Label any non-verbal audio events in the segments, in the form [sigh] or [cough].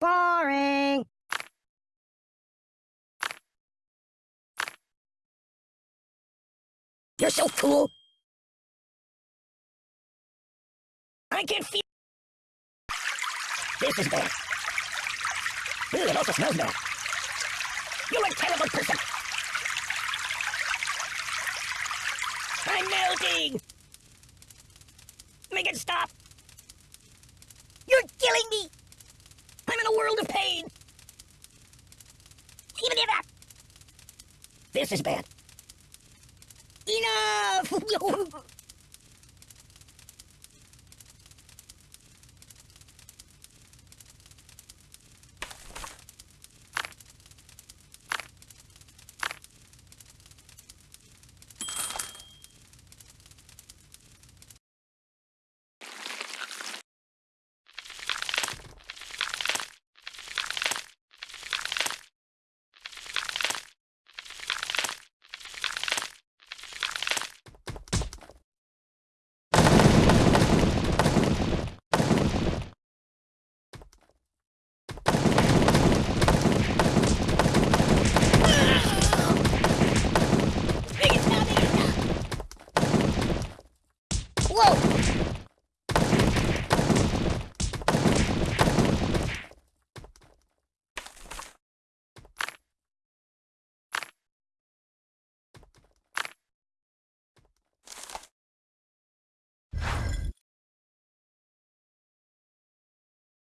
Boring. You're so cool. I can feel. This is bad. Ooh, it also smells bad. You're a terrible person. I'm melting. Make it stop. You're killing me. I'm in a world of pain. This is bad. Enough! [laughs] Make it stop, make it stop. Whoa!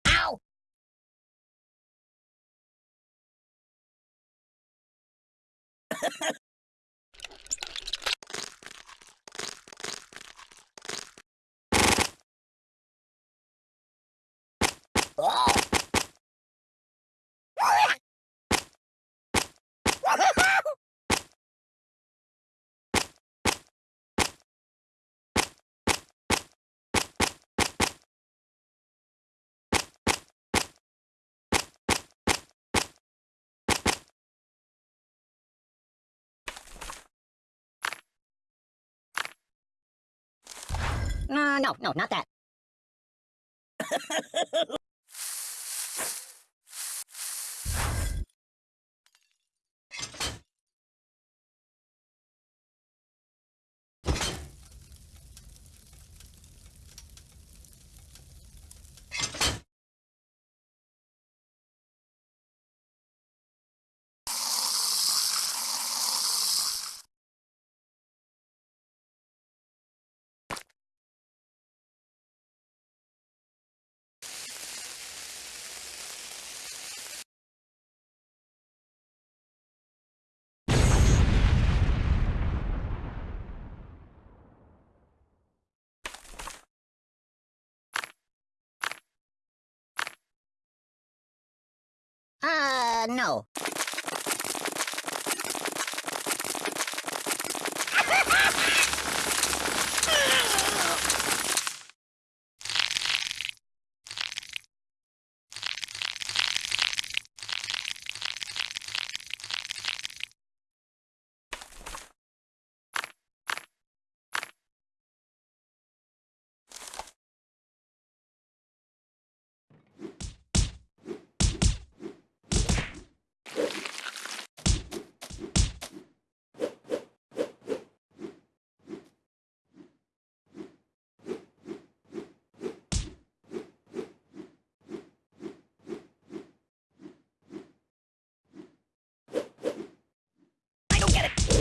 Ow! Oh! [laughs] No, no, no, not that. [laughs] Uh, no.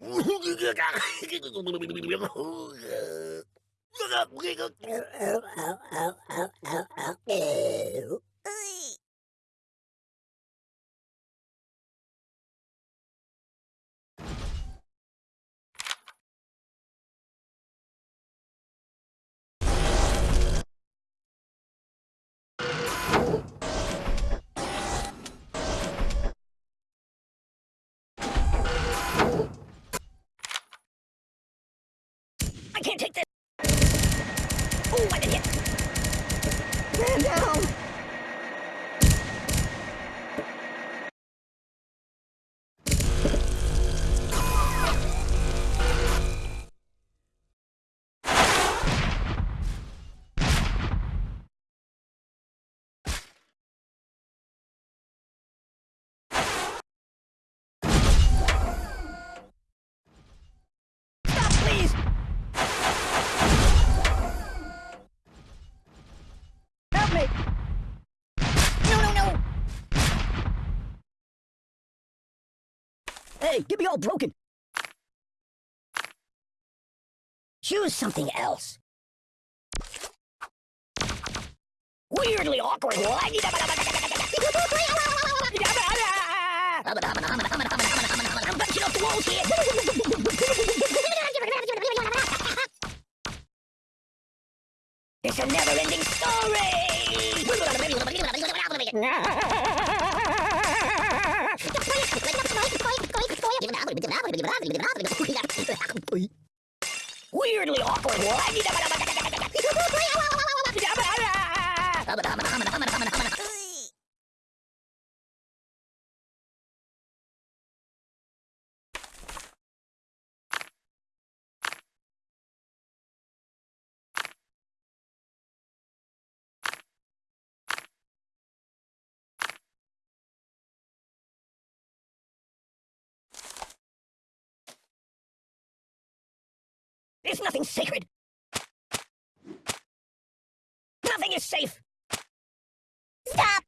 Look up, wiggle. can't take this. Hey, get me all broken. Choose something else. Weirdly awkward. I'm bouncing off the walls here. It's a never-ending story. [laughs] There's nothing sacred. Nothing is safe. Stop!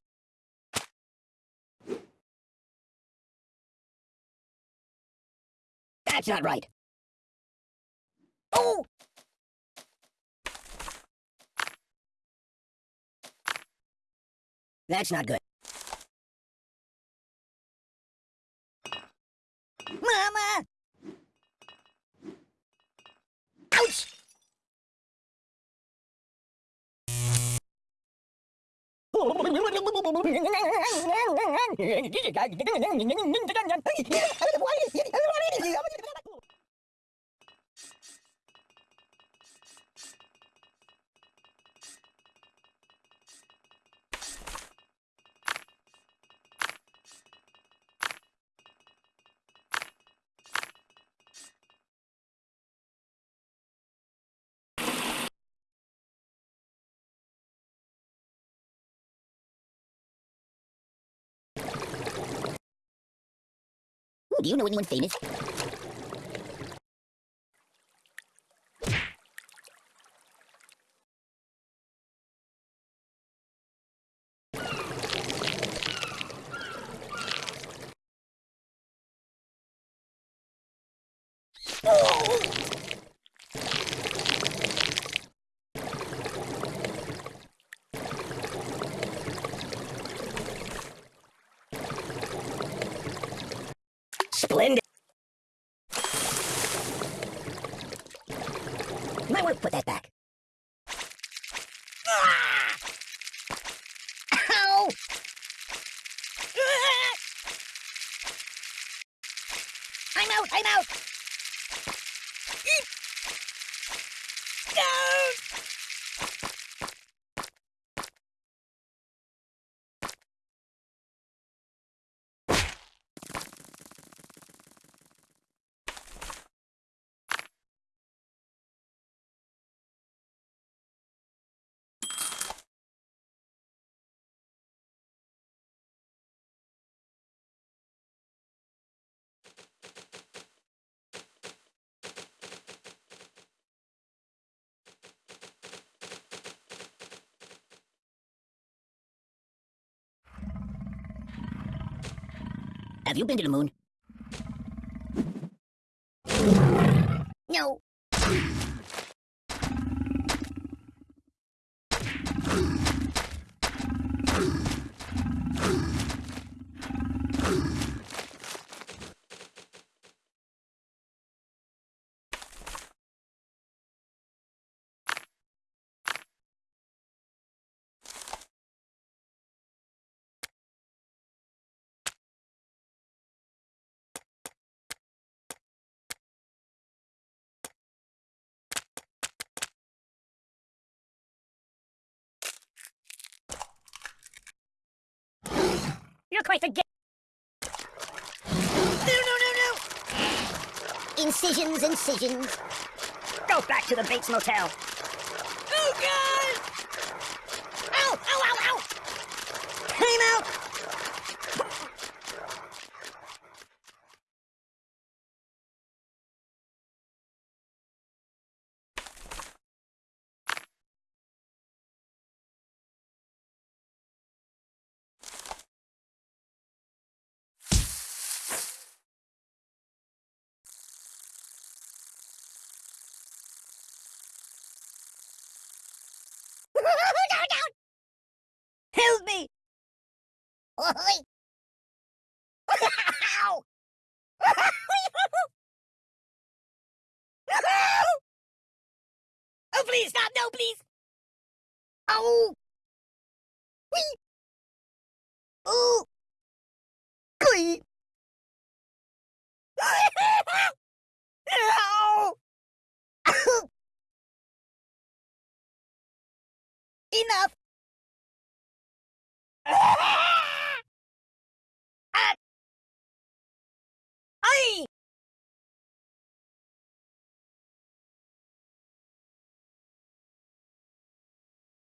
That's not right. Oh! That's not good. Mama! Ouch! [laughs] Do you know anyone famous? Oh! Splendid. Might want to put that back. Ah! Ow! Ah! I'm out, I'm out! Eek! No! Have you been to the moon? No. You're quite the No, no, no, no! Incisions, incisions. Go back to the Bates Motel. Oh, God! Help me! Oi! Oh, please, stop! No, please! Oh! Whee! Oh! Glee!